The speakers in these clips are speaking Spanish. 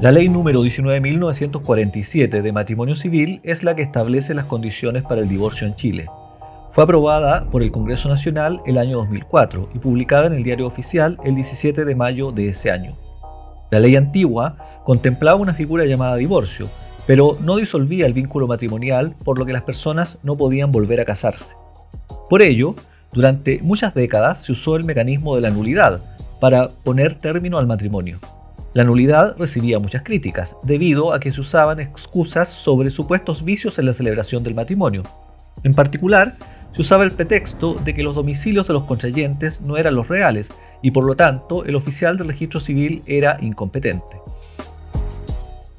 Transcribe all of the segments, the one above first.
La ley número 19.947 de matrimonio civil es la que establece las condiciones para el divorcio en Chile. Fue aprobada por el Congreso Nacional el año 2004 y publicada en el Diario Oficial el 17 de mayo de ese año. La ley antigua contemplaba una figura llamada divorcio, pero no disolvía el vínculo matrimonial por lo que las personas no podían volver a casarse. Por ello, durante muchas décadas se usó el mecanismo de la nulidad para poner término al matrimonio. La nulidad recibía muchas críticas, debido a que se usaban excusas sobre supuestos vicios en la celebración del matrimonio. En particular, se usaba el pretexto de que los domicilios de los contrayentes no eran los reales y por lo tanto el oficial del registro civil era incompetente.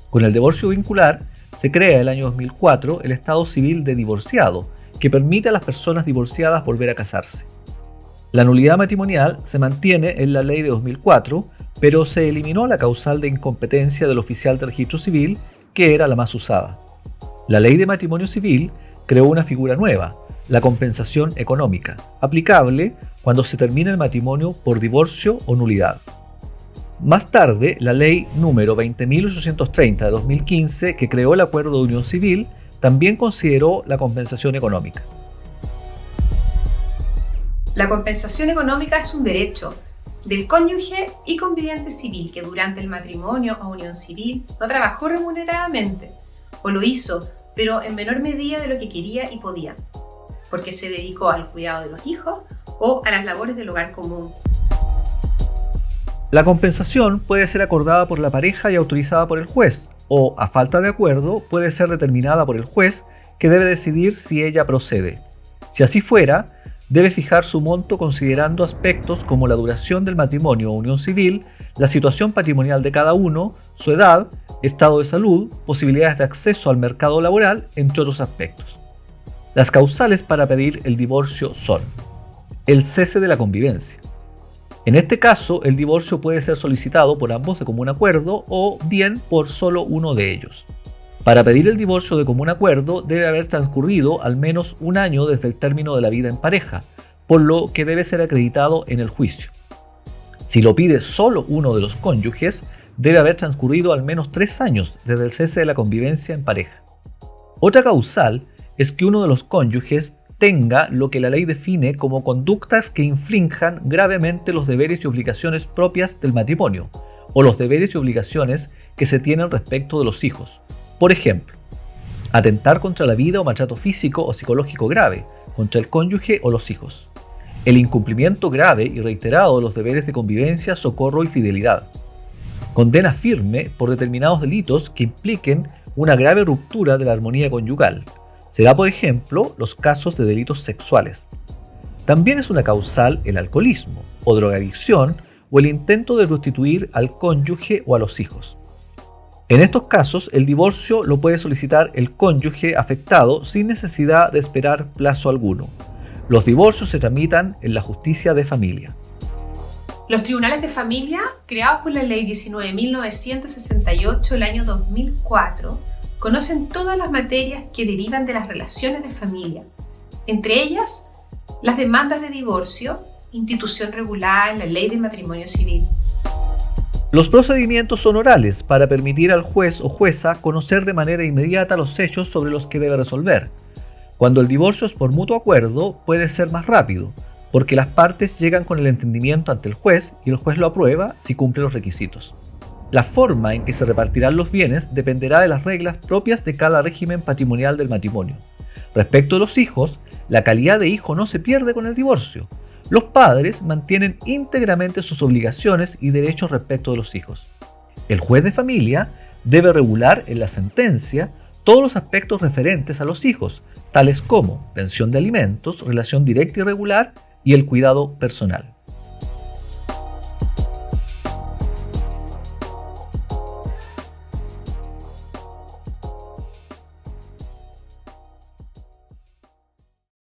Con el divorcio vincular, se crea el año 2004 el Estado Civil de Divorciado, que permite a las personas divorciadas volver a casarse. La nulidad matrimonial se mantiene en la ley de 2004, pero se eliminó la causal de incompetencia del oficial de registro civil, que era la más usada. La ley de matrimonio civil creó una figura nueva, la compensación económica, aplicable cuando se termina el matrimonio por divorcio o nulidad. Más tarde, la ley número 20.830 de 2015, que creó el acuerdo de unión civil, también consideró la compensación económica. La compensación económica es un derecho del cónyuge y conviviente civil que durante el matrimonio o unión civil no trabajó remuneradamente o lo hizo, pero en menor medida de lo que quería y podía, porque se dedicó al cuidado de los hijos o a las labores del hogar común. La compensación puede ser acordada por la pareja y autorizada por el juez, o, a falta de acuerdo, puede ser determinada por el juez que debe decidir si ella procede. Si así fuera, debe fijar su monto considerando aspectos como la duración del matrimonio o unión civil, la situación patrimonial de cada uno, su edad, estado de salud, posibilidades de acceso al mercado laboral, entre otros aspectos. Las causales para pedir el divorcio son el cese de la convivencia. En este caso, el divorcio puede ser solicitado por ambos de común acuerdo o bien por solo uno de ellos. Para pedir el divorcio de común acuerdo debe haber transcurrido al menos un año desde el término de la vida en pareja, por lo que debe ser acreditado en el juicio. Si lo pide solo uno de los cónyuges, debe haber transcurrido al menos tres años desde el cese de la convivencia en pareja. Otra causal es que uno de los cónyuges tenga lo que la ley define como conductas que infrinjan gravemente los deberes y obligaciones propias del matrimonio, o los deberes y obligaciones que se tienen respecto de los hijos, por ejemplo, atentar contra la vida o maltrato físico o psicológico grave contra el cónyuge o los hijos. El incumplimiento grave y reiterado de los deberes de convivencia, socorro y fidelidad. Condena firme por determinados delitos que impliquen una grave ruptura de la armonía conyugal. Será, por ejemplo, los casos de delitos sexuales. También es una causal el alcoholismo o drogadicción o el intento de prostituir al cónyuge o a los hijos. En estos casos, el divorcio lo puede solicitar el cónyuge afectado sin necesidad de esperar plazo alguno. Los divorcios se tramitan en la justicia de familia. Los tribunales de familia, creados por la ley 19.968 del año 2004, conocen todas las materias que derivan de las relaciones de familia, entre ellas las demandas de divorcio, institución regulada en la ley de matrimonio civil. Los procedimientos son orales para permitir al juez o jueza conocer de manera inmediata los hechos sobre los que debe resolver. Cuando el divorcio es por mutuo acuerdo, puede ser más rápido, porque las partes llegan con el entendimiento ante el juez y el juez lo aprueba si cumple los requisitos. La forma en que se repartirán los bienes dependerá de las reglas propias de cada régimen patrimonial del matrimonio. Respecto a los hijos, la calidad de hijo no se pierde con el divorcio, los padres mantienen íntegramente sus obligaciones y derechos respecto de los hijos. El juez de familia debe regular en la sentencia todos los aspectos referentes a los hijos, tales como pensión de alimentos, relación directa y regular y el cuidado personal.